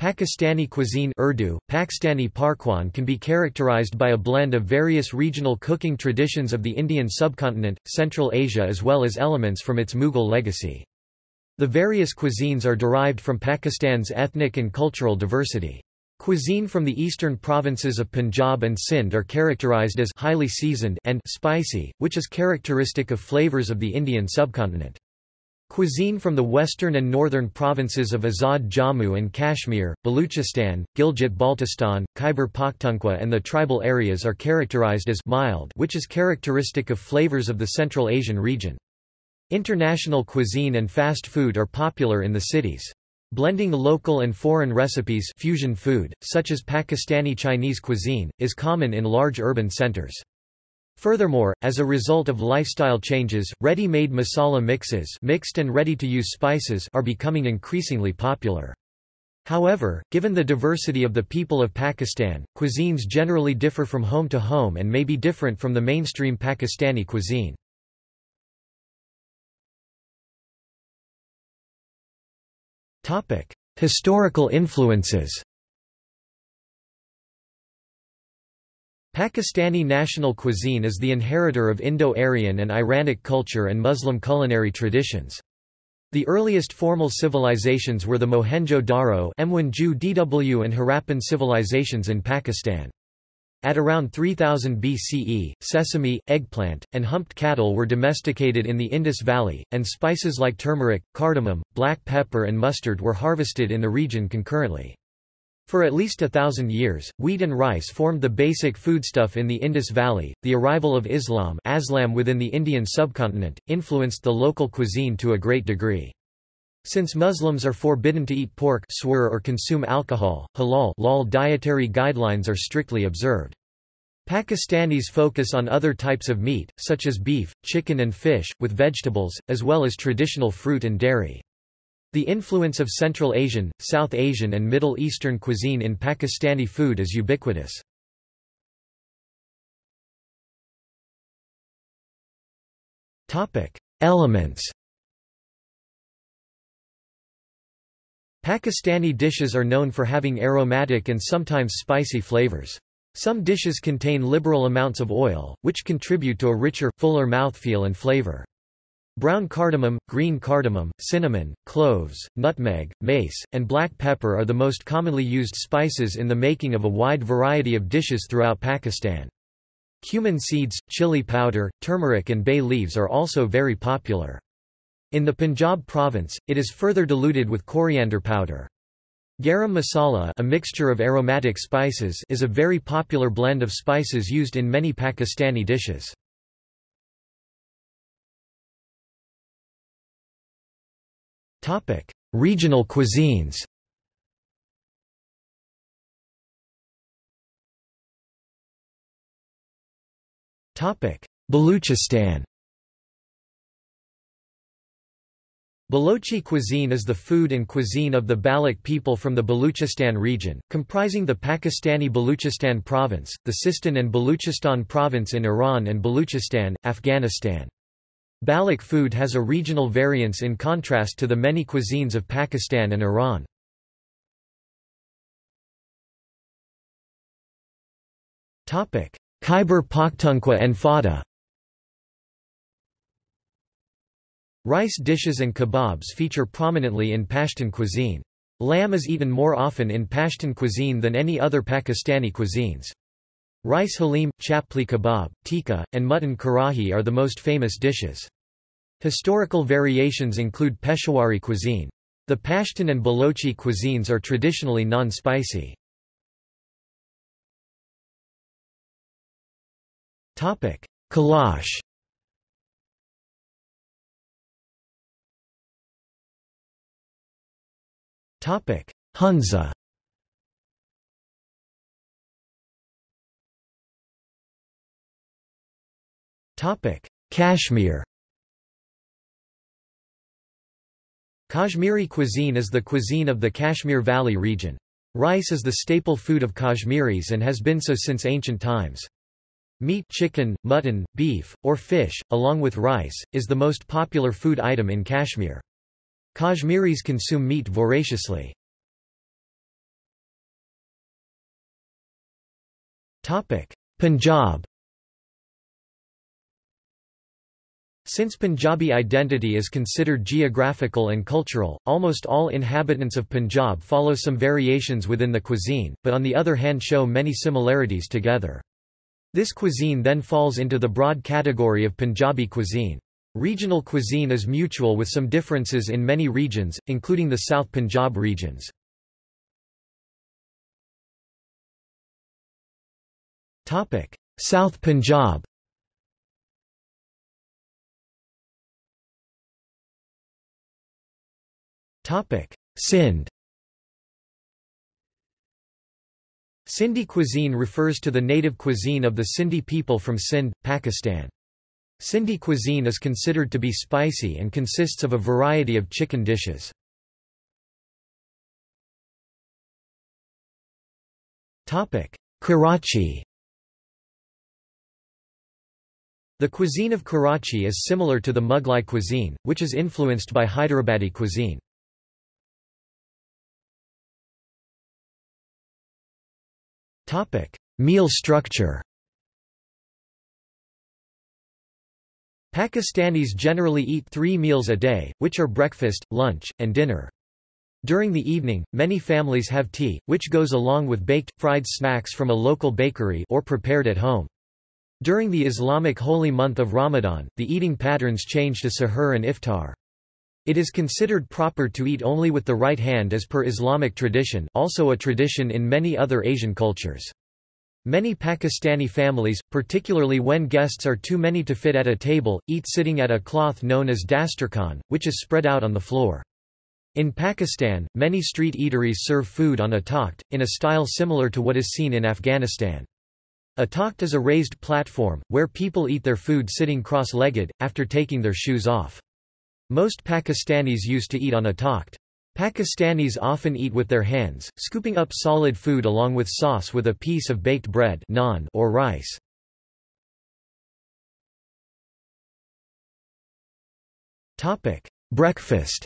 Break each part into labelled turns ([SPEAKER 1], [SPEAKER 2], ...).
[SPEAKER 1] Pakistani cuisine Urdu, Pakistani Pakwan can be characterized by a blend of various regional cooking traditions of the Indian subcontinent, Central Asia as well as elements from its Mughal legacy. The various cuisines are derived from Pakistan's ethnic and cultural diversity. Cuisine from the eastern provinces of Punjab and Sindh are characterized as highly seasoned and spicy, which is characteristic of flavors of the Indian subcontinent. Cuisine from the western and northern provinces of Azad Jammu and Kashmir, Baluchistan, Gilgit-Baltistan, Khyber Pakhtunkhwa and the tribal areas are characterized as mild which is characteristic of flavors of the Central Asian region. International cuisine and fast food are popular in the cities. Blending local and foreign recipes fusion food, such as Pakistani Chinese cuisine, is common in large urban centers. Furthermore, as a result of lifestyle changes, ready-made masala mixes mixed and ready-to-use spices are becoming increasingly popular. However, given the diversity of the people of Pakistan, cuisines generally differ from home to home and may be different from the mainstream Pakistani cuisine. Historical influences Pakistani national cuisine is the inheritor of Indo-Aryan and Iranic culture and Muslim culinary traditions. The earliest formal civilizations were the Mohenjo-Daro DW and Harappan civilizations in Pakistan. At around 3000 BCE, sesame, eggplant, and humped cattle were domesticated in the Indus Valley, and spices like turmeric, cardamom, black pepper and mustard were harvested in the region concurrently. For at least a thousand years, wheat and rice formed the basic foodstuff in the Indus Valley. The arrival of Islam Aslam within the Indian subcontinent influenced the local cuisine to a great degree. Since Muslims are forbidden to eat pork or consume alcohol, halal lal dietary guidelines are strictly observed. Pakistanis focus on other types of meat, such as beef, chicken and fish, with vegetables, as well as traditional fruit and dairy. The influence of Central Asian, South Asian and Middle Eastern cuisine in Pakistani food is ubiquitous. Elements Pakistani dishes are known for having aromatic and sometimes spicy flavors. Some dishes contain liberal amounts of oil, which contribute to a richer, fuller mouthfeel and flavor. Brown cardamom, green cardamom, cinnamon, cloves, nutmeg, mace, and black pepper are the most commonly used spices in the making of a wide variety of dishes throughout Pakistan. Cumin seeds, chili powder, turmeric and bay leaves are also very popular. In the Punjab province, it is further diluted with coriander powder. Garam masala a mixture of aromatic spices is a very popular blend of spices used in many Pakistani dishes. Regional cuisines. Topic: Baluchistan. Balochi cuisine is the food and cuisine of the Baloch people from the Baluchistan region, comprising the Pakistani Baluchistan province, the Sistan and Baluchistan province in Iran and Baluchistan, Afghanistan. Baloch food has a regional variance in contrast to the many cuisines of Pakistan and Iran. Khyber Pakhtunkhwa and Fata Rice dishes and kebabs feature prominently in Pashtun cuisine. Lamb is eaten more often in Pashtun cuisine than any other Pakistani cuisines. Rice halim, chapli kebab, tikka, and mutton karahi are the most famous dishes. Historical variations include Peshawari cuisine. The Pashtun and Balochi cuisines are traditionally non-spicy. Kalash Hunza Topic: Kashmir. Kashmiri cuisine is the cuisine of the Kashmir Valley region. Rice is the staple food of Kashmiris and has been so since ancient times. Meat chicken, mutton, beef, or fish, along with rice, is the most popular food item in Kashmir. Kashmiris consume meat voraciously. Punjab Since Punjabi identity is considered geographical and cultural, almost all inhabitants of Punjab follow some variations within the cuisine, but on the other hand show many similarities together. This cuisine then falls into the broad category of Punjabi cuisine. Regional cuisine is mutual with some differences in many regions, including the South Punjab regions. South Punjab Sindh Sindhi cuisine refers to the native cuisine of the Sindhi people from Sindh, Pakistan. Sindhi cuisine is considered to be spicy and consists of a variety of chicken dishes. Karachi The cuisine of Karachi is similar to the Mughlai cuisine, which is influenced by Hyderabadi cuisine. Topic: Meal structure. Pakistanis generally eat three meals a day, which are breakfast, lunch, and dinner. During the evening, many families have tea, which goes along with baked, fried snacks from a local bakery or prepared at home. During the Islamic holy month of Ramadan, the eating patterns change to sahur and iftar. It is considered proper to eat only with the right hand as per Islamic tradition also a tradition in many other Asian cultures. Many Pakistani families, particularly when guests are too many to fit at a table, eat sitting at a cloth known as dasturkhan, which is spread out on the floor. In Pakistan, many street eateries serve food on a takht, in a style similar to what is seen in Afghanistan. A takht is a raised platform, where people eat their food sitting cross-legged, after taking their shoes off. Most Pakistanis used to eat on a takht. Pakistanis often eat with their hands, scooping up solid food along with sauce with a piece of baked bread naan or rice. Breakfast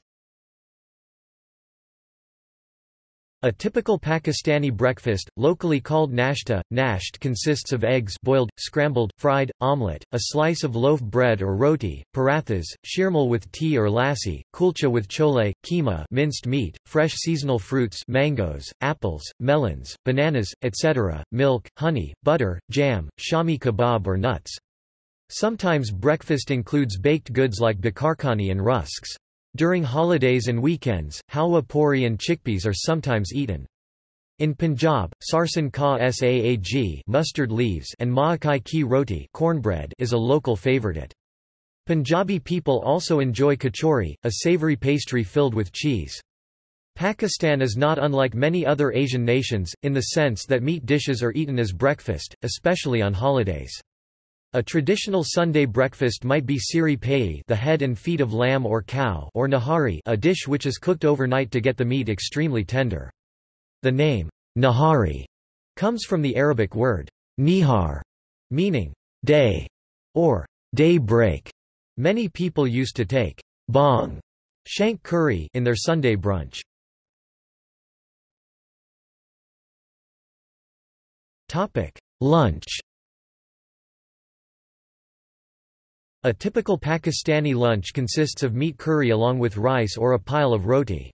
[SPEAKER 1] A typical Pakistani breakfast, locally called nashta, nasht consists of eggs boiled, scrambled, fried, omelette, a slice of loaf bread or roti, parathas, shirmal with tea or lassi, kulcha with chole, keema minced meat, fresh seasonal fruits mangoes, apples, melons, bananas, etc., milk, honey, butter, jam, shami kebab or nuts. Sometimes breakfast includes baked goods like bakarkhani and rusks. During holidays and weekends, halwa puri and chickpeas are sometimes eaten. In Punjab, sarson ka saag mustard leaves and maakai ki roti cornbread is a local favorite. Punjabi people also enjoy kachori, a savory pastry filled with cheese. Pakistan is not unlike many other Asian nations, in the sense that meat dishes are eaten as breakfast, especially on holidays. A traditional Sunday breakfast might be siri the head and feet of lamb or cow or nahari a dish which is cooked overnight to get the meat extremely tender. The name, nahari, comes from the Arabic word, nihar, meaning, day, or day break. Many people used to take bong shank curry in their Sunday brunch. Lunch A typical Pakistani lunch consists of meat curry along with rice or a pile of roti.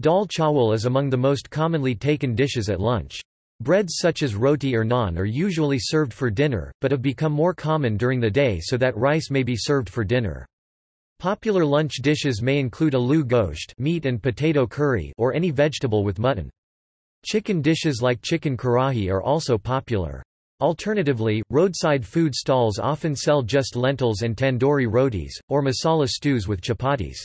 [SPEAKER 1] Dal chawal is among the most commonly taken dishes at lunch. Breads such as roti or naan are usually served for dinner, but have become more common during the day so that rice may be served for dinner. Popular lunch dishes may include aloo gosht meat and potato curry or any vegetable with mutton. Chicken dishes like chicken karahi are also popular. Alternatively, roadside food stalls often sell just lentils and tandoori rotis, or masala stews with chapatis.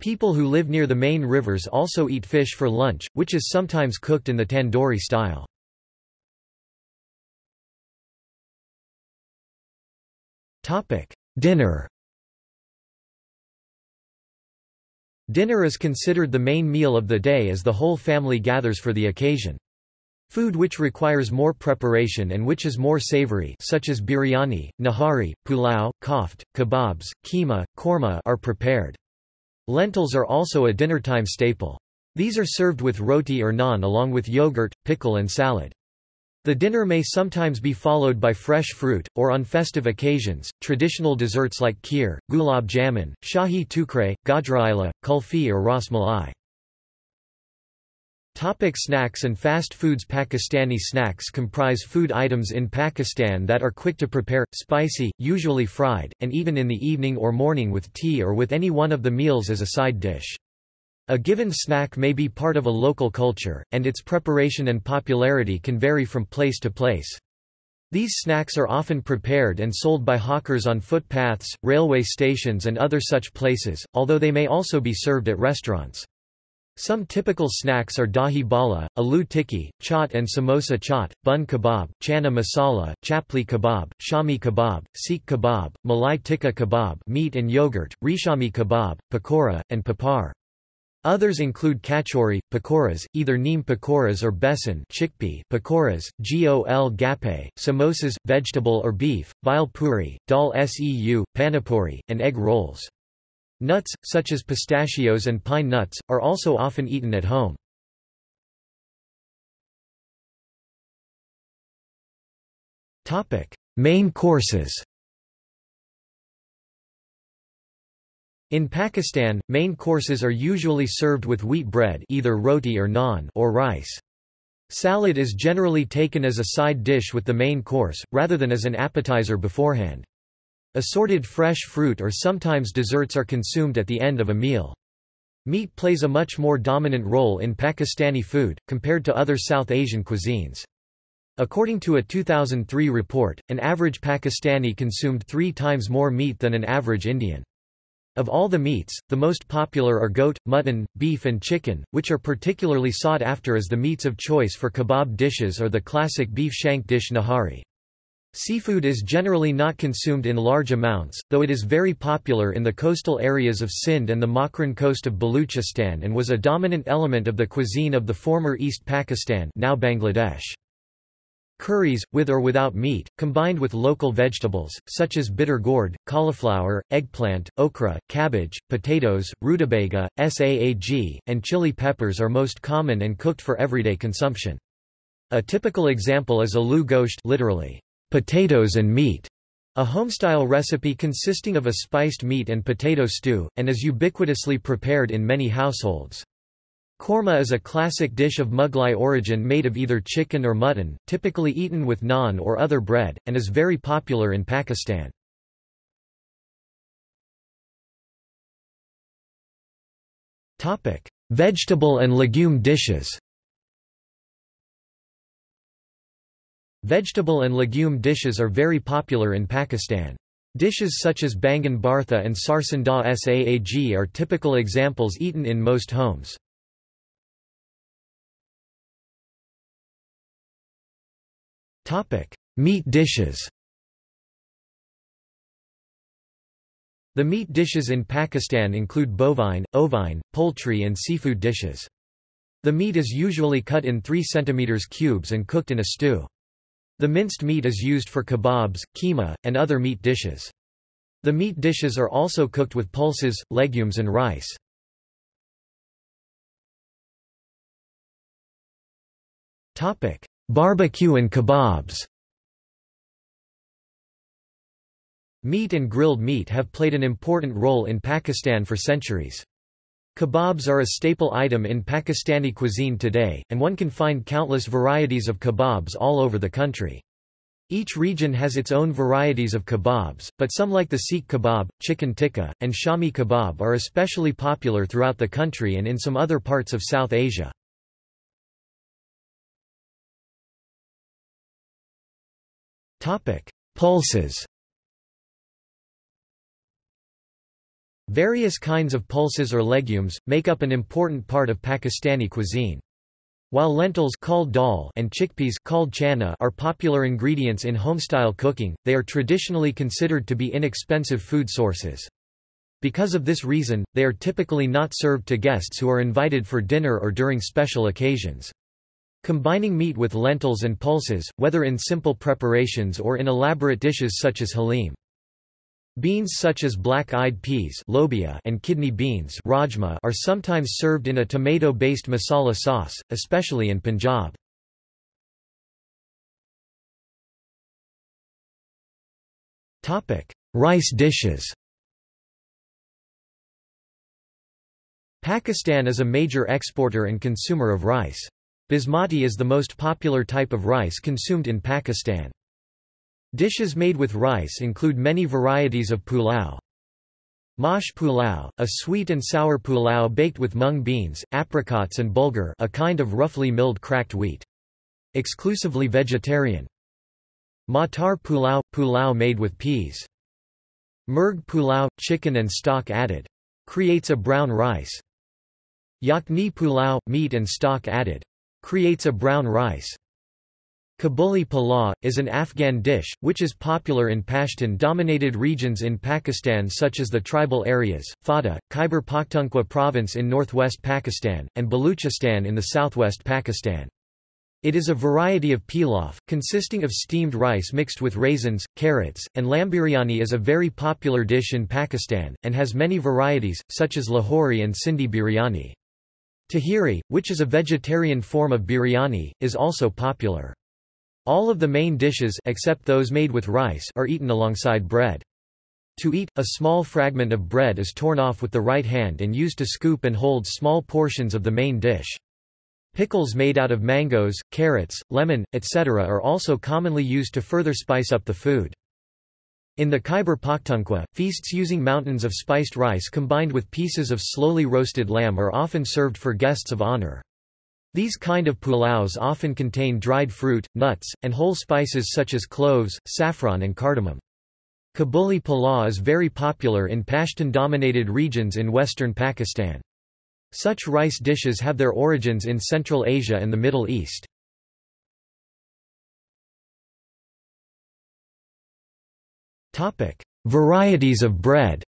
[SPEAKER 1] People who live near the main rivers also eat fish for lunch, which is sometimes cooked in the tandoori style. Dinner Dinner is considered the main meal of the day as the whole family gathers for the occasion. Food which requires more preparation and which is more savory such as biryani, nahari, pulao, koft, kebabs, keema, korma are prepared. Lentils are also a dinnertime staple. These are served with roti or naan along with yogurt, pickle and salad. The dinner may sometimes be followed by fresh fruit, or on festive occasions, traditional desserts like kheer, gulab jamun, shahi tukre, gajraila, kulfi or ras malai. Topic snacks and fast foods Pakistani snacks comprise food items in Pakistan that are quick to prepare, spicy, usually fried, and eaten in the evening or morning with tea or with any one of the meals as a side dish. A given snack may be part of a local culture, and its preparation and popularity can vary from place to place. These snacks are often prepared and sold by hawkers on footpaths, railway stations and other such places, although they may also be served at restaurants. Some typical snacks are dahi bala, aloo tikki, chaat and samosa chaat, bun kebab, chana masala, chapli kebab, shami kebab, seekh kebab, malai tikka kebab meat and yogurt, reshami kebab, pakora, and papar. Others include kachori, pakoras, either neem pakoras or besan chickpea pakoras, gol gappe, samosas, vegetable or beef, bhel puri, dal seu, panipuri, and egg rolls. Nuts, such as pistachios and pine nuts, are also often eaten at home. Main courses In Pakistan, main courses are usually served with wheat bread either roti or naan or rice. Salad is generally taken as a side dish with the main course, rather than as an appetizer beforehand. Assorted fresh fruit or sometimes desserts are consumed at the end of a meal. Meat plays a much more dominant role in Pakistani food, compared to other South Asian cuisines. According to a 2003 report, an average Pakistani consumed three times more meat than an average Indian. Of all the meats, the most popular are goat, mutton, beef and chicken, which are particularly sought after as the meats of choice for kebab dishes or the classic beef shank dish nahari. Seafood is generally not consumed in large amounts, though it is very popular in the coastal areas of Sindh and the Makran coast of Baluchistan and was a dominant element of the cuisine of the former East Pakistan now Bangladesh. Curries, with or without meat, combined with local vegetables, such as bitter gourd, cauliflower, eggplant, okra, cabbage, potatoes, rutabaga, saag, and chili peppers are most common and cooked for everyday consumption. A typical example is aloo gosht literally, potatoes and meat, a homestyle recipe consisting of a spiced meat and potato stew, and is ubiquitously prepared in many households. Korma is a classic dish of Mughlai origin made of either chicken or mutton, typically eaten with naan or other bread, and is very popular in Pakistan. Vegetable and legume dishes Vegetable and legume dishes are very popular in Pakistan. Dishes such as bangan bartha and sarson da saag are typical examples eaten in most homes. Meat dishes. The meat dishes in Pakistan include bovine, ovine, poultry and seafood dishes. The meat is usually cut in 3 cm cubes and cooked in a stew. The minced meat is used for kebabs, keema, and other meat dishes. The meat dishes are also cooked with pulses, legumes and rice. Barbecue and kebabs Meat and grilled meat have played an important role in Pakistan for centuries. Kebabs are a staple item in Pakistani cuisine today, and one can find countless varieties of kebabs all over the country. Each region has its own varieties of kebabs, but some like the seekh kebab, chicken tikka, and shami kebab are especially popular throughout the country and in some other parts of South Asia. Pulses Various kinds of pulses or legumes, make up an important part of Pakistani cuisine. While lentils called dal and chickpeas called chana are popular ingredients in homestyle cooking, they are traditionally considered to be inexpensive food sources. Because of this reason, they are typically not served to guests who are invited for dinner or during special occasions. Combining meat with lentils and pulses, whether in simple preparations or in elaborate dishes such as halim. Beans such as black-eyed peas lobia and kidney beans rajma are sometimes served in a tomato-based masala sauce, especially in Punjab. Rice dishes Pakistan is a major exporter and consumer of rice. Basmati is the most popular type of rice consumed in Pakistan. Dishes made with rice include many varieties of pulao. Mash pulao, a sweet and sour pulao baked with mung beans, apricots and bulgur a kind of roughly milled cracked wheat. Exclusively vegetarian. Matar pulao – pulao made with peas. Murgh pulao – chicken and stock added. Creates a brown rice. Yakni pulao – meat and stock added creates a brown rice. Kabuli pulao, is an Afghan dish, which is popular in Pashtun-dominated regions in Pakistan such as the tribal areas, Fata, Khyber Pakhtunkhwa province in northwest Pakistan, and Baluchistan in the southwest Pakistan. It is a variety of pilaf, consisting of steamed rice mixed with raisins, carrots, and lamb biryani is a very popular dish in Pakistan, and has many varieties, such as Lahori and Sindhi biryani. Tahiri, which is a vegetarian form of biryani, is also popular. All of the main dishes except those made with rice are eaten alongside bread. To eat, a small fragment of bread is torn off with the right hand and used to scoop and hold small portions of the main dish. Pickles made out of mangoes, carrots, lemon, etc. are also commonly used to further spice up the food. In the Khyber Pakhtunkhwa, feasts using mountains of spiced rice combined with pieces of slowly roasted lamb are often served for guests of honor. These kind of pulaus often contain dried fruit, nuts, and whole spices such as cloves, saffron and cardamom. Kabuli pulao is very popular in Pashtun-dominated regions in western Pakistan. Such rice dishes have their origins in Central Asia and the Middle East. Varieties of bread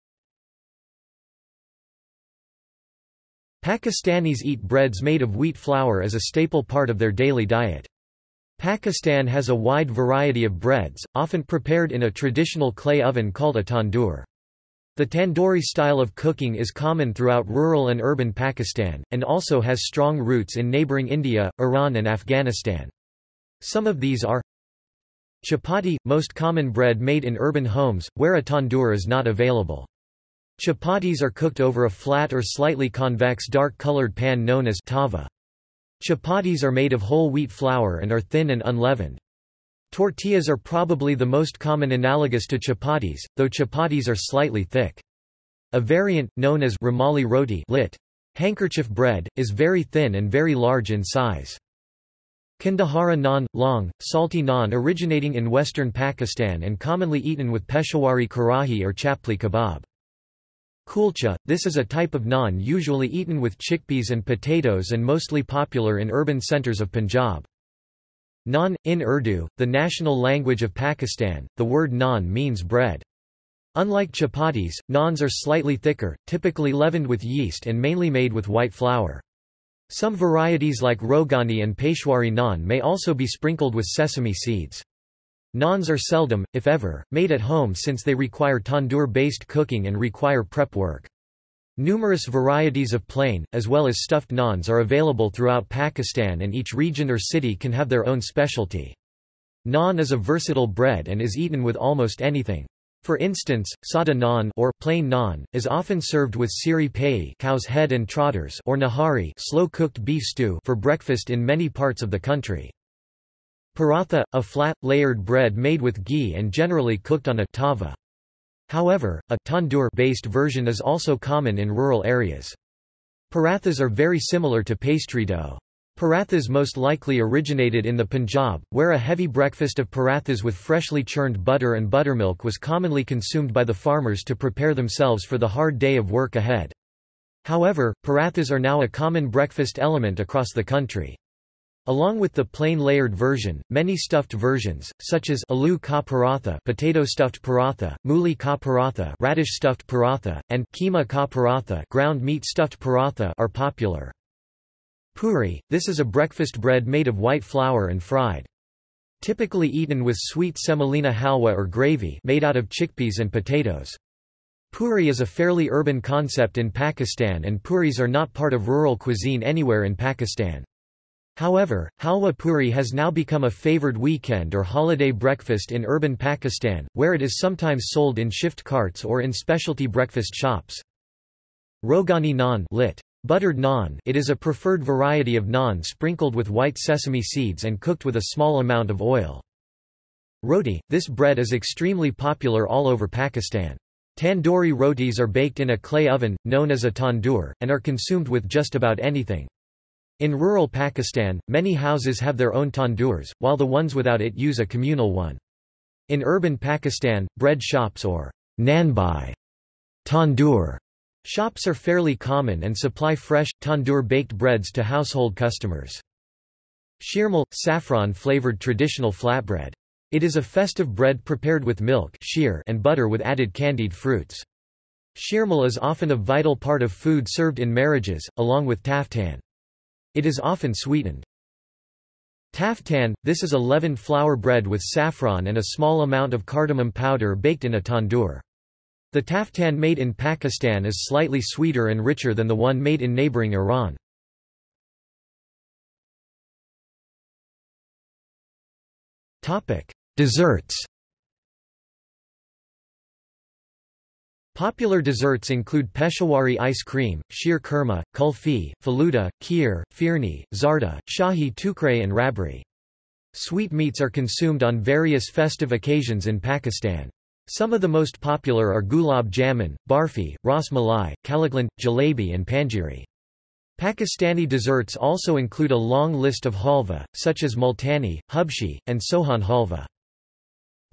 [SPEAKER 1] Pakistanis eat breads made of wheat flour as a staple part of their daily diet. Pakistan has a wide variety of breads, often prepared in a traditional clay oven called a tandoor. The tandoori style of cooking is common throughout rural and urban Pakistan, and also has strong roots in neighbouring India, Iran and Afghanistan. Some of these are Chapati – most common bread made in urban homes, where a tandoor is not available. Chapatis are cooked over a flat or slightly convex dark-colored pan known as tava. Chapatis are made of whole wheat flour and are thin and unleavened. Tortillas are probably the most common analogous to chapatis, though chapatis are slightly thick. A variant, known as rumali roti lit. handkerchief bread, is very thin and very large in size. Kandahara naan, long, salty naan originating in western Pakistan and commonly eaten with Peshawari karahi or chapli kebab. Kulcha, this is a type of naan usually eaten with chickpeas and potatoes and mostly popular in urban centers of Punjab. Naan, in Urdu, the national language of Pakistan, the word naan means bread. Unlike chapatis, naans are slightly thicker, typically leavened with yeast and mainly made with white flour. Some varieties like Rogani and Peshawari naan may also be sprinkled with sesame seeds. Naans are seldom, if ever, made at home since they require tandoor-based cooking and require prep work. Numerous varieties of plain, as well as stuffed naans are available throughout Pakistan and each region or city can have their own specialty. Naan is a versatile bread and is eaten with almost anything. For instance, sada naan or plain naan is often served with siri pai cow's head and trotters or nahari slow-cooked beef stew for breakfast in many parts of the country. Paratha, a flat, layered bread made with ghee and generally cooked on a tava. However, a tandoor-based version is also common in rural areas. Parathas are very similar to pastry dough. Parathas most likely originated in the Punjab, where a heavy breakfast of parathas with freshly churned butter and buttermilk was commonly consumed by the farmers to prepare themselves for the hard day of work ahead. However, parathas are now a common breakfast element across the country. Along with the plain layered version, many stuffed versions, such as aloo ka paratha potato stuffed paratha, mooli ka paratha radish stuffed paratha, and keema ka paratha ground meat stuffed paratha are popular. Puri, this is a breakfast bread made of white flour and fried. Typically eaten with sweet semolina halwa or gravy made out of chickpeas and potatoes. Puri is a fairly urban concept in Pakistan and puris are not part of rural cuisine anywhere in Pakistan. However, halwa puri has now become a favored weekend or holiday breakfast in urban Pakistan, where it is sometimes sold in shift carts or in specialty breakfast shops. Rogani naan lit. Buttered naan it is a preferred variety of naan sprinkled with white sesame seeds and cooked with a small amount of oil. Roti – This bread is extremely popular all over Pakistan. Tandoori rotis are baked in a clay oven, known as a tandoor, and are consumed with just about anything. In rural Pakistan, many houses have their own tandoors, while the ones without it use a communal one. In urban Pakistan, bread shops or nanbai tandoor shops are fairly common and supply fresh, tandoor-baked breads to household customers. Sheermal – saffron-flavored traditional flatbread. It is a festive bread prepared with milk and butter with added candied fruits. Sheermal is often a vital part of food served in marriages, along with taftan. It is often sweetened. Taftan – This is a leavened flour bread with saffron and a small amount of cardamom powder baked in a tandoor. The taftan made in Pakistan is slightly sweeter and richer than the one made in neighboring Iran. Desserts Popular desserts include Peshawari ice cream, sheer kurma, kulfi, faluda, kheer, firni, zarda, shahi tukre and rabri. Sweetmeats are consumed on various festive occasions in Pakistan. Some of the most popular are gulab jamun, barfi, ras malai, kalakand, jalebi and panjiri. Pakistani desserts also include a long list of halva, such as multani, hubshi, and sohan halva.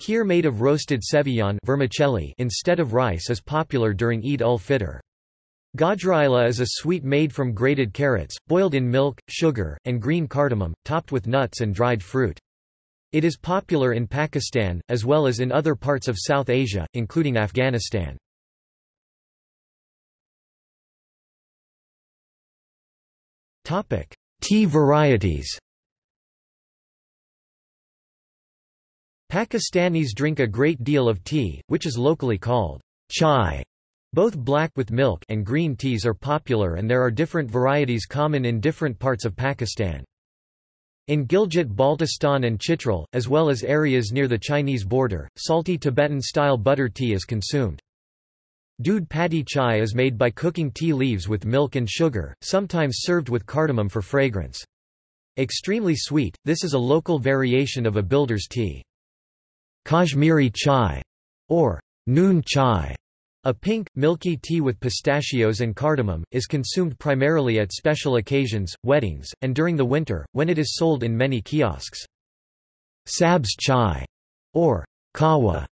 [SPEAKER 1] Kheer made of roasted seviyan vermicelli instead of rice is popular during Eid ul-Fitr. Gajraila is a sweet made from grated carrots, boiled in milk, sugar, and green cardamom, topped with nuts and dried fruit. It is popular in Pakistan, as well as in other parts of South Asia, including Afghanistan. Tea varieties Pakistanis drink a great deal of tea, which is locally called chai. Both black with milk and green teas are popular and there are different varieties common in different parts of Pakistan. In Gilgit-Baltistan and Chitral, as well as areas near the Chinese border, salty Tibetan-style butter tea is consumed. Doodh patti chai is made by cooking tea leaves with milk and sugar, sometimes served with cardamom for fragrance. Extremely sweet, this is a local variation of a builder's tea. Kashmiri chai, or noon chai, a pink, milky tea with pistachios and cardamom, is consumed primarily at special occasions, weddings, and during the winter, when it is sold in many kiosks. Sabz chai, or kawa,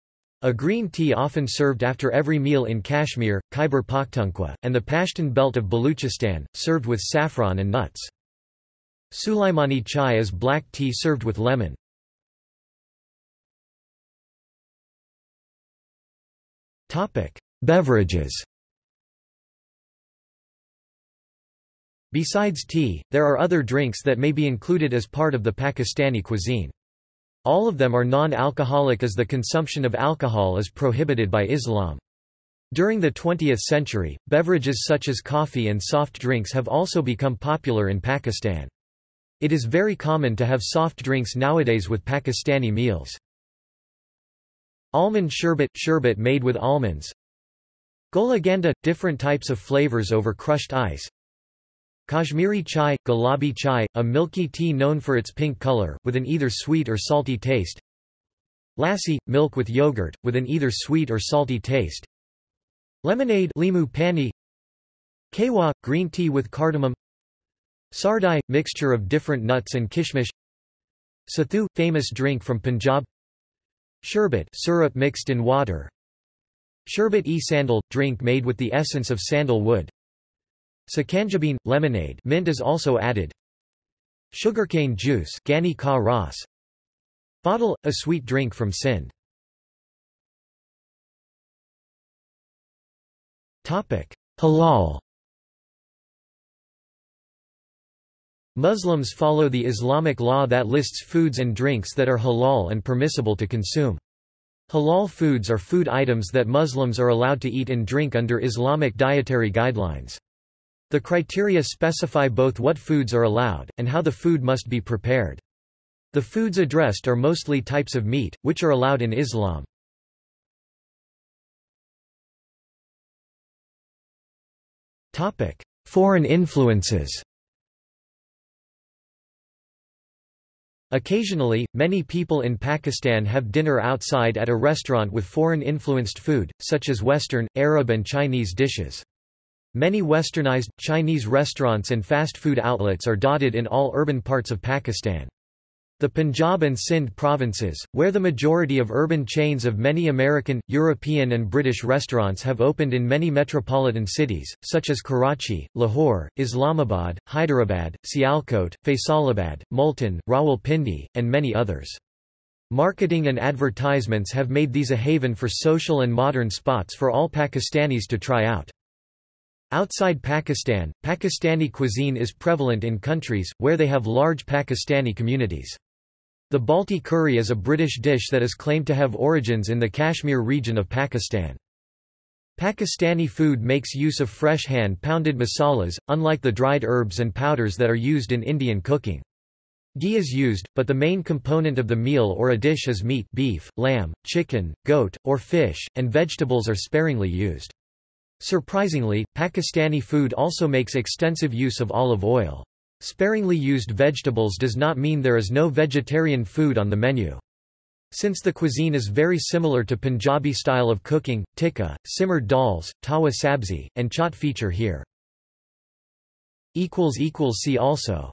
[SPEAKER 1] a green tea often served after every meal in Kashmir, Khyber Pakhtunkhwa, and the Pashtun belt of Baluchistan, served with saffron and nuts. Sulaimani chai is black tea served with lemon. Topic: Beverages. Besides tea, there are other drinks that may be included as part of the Pakistani cuisine. All of them are non-alcoholic as the consumption of alcohol is prohibited by Islam. During the 20th century, beverages such as coffee and soft drinks have also become popular in Pakistan. It is very common to have soft drinks nowadays with Pakistani meals. Almond sherbet – sherbet made with almonds. Golaganda – different types of flavors over crushed ice. Kashmiri chai – gulabi chai, a milky tea known for its pink color, with an either sweet or salty taste. Lassi – milk with yogurt, with an either sweet or salty taste. Lemonade limu pani. Kawa – green tea with cardamom. Sardai – mixture of different nuts and kishmish. Sathu – famous drink from Punjab Sherbet syrup mixed in water. Sherbet-e-sandal – drink made with the essence of sandal wood. Sakanjabeen – lemonade mint is also added. Sugarcane juice Gani ka ras. Bottle – a sweet drink from Sindh Halal Muslims follow the Islamic law that lists foods and drinks that are halal and permissible to consume. Halal foods are food items that Muslims are allowed to eat and drink under Islamic dietary guidelines. The criteria specify both what foods are allowed, and how the food must be prepared. The foods addressed are mostly types of meat, which are allowed in Islam. Foreign influences Occasionally, many people in Pakistan have dinner outside at a restaurant with foreign-influenced food, such as Western, Arab and Chinese dishes. Many westernized, Chinese restaurants and fast food outlets are dotted in all urban parts of Pakistan. The Punjab and Sindh provinces, where the majority of urban chains of many American, European and British restaurants have opened in many metropolitan cities, such as Karachi, Lahore, Islamabad, Hyderabad, Sialkot, Faisalabad, Multan, Rawalpindi, and many others. Marketing and advertisements have made these a haven for social and modern spots for all Pakistanis to try out. Outside Pakistan, Pakistani cuisine is prevalent in countries, where they have large Pakistani communities. The Balti curry is a British dish that is claimed to have origins in the Kashmir region of Pakistan. Pakistani food makes use of fresh hand-pounded masalas, unlike the dried herbs and powders that are used in Indian cooking. Ghee is used, but the main component of the meal or a dish is meat beef, lamb, chicken, goat, or fish, and vegetables are sparingly used. Surprisingly, Pakistani food also makes extensive use of olive oil. Sparingly used vegetables does not mean there is no vegetarian food on the menu. Since the cuisine is very similar to Punjabi style of cooking, tikka, simmered dals, tawa sabzi, and chaat feature here. See also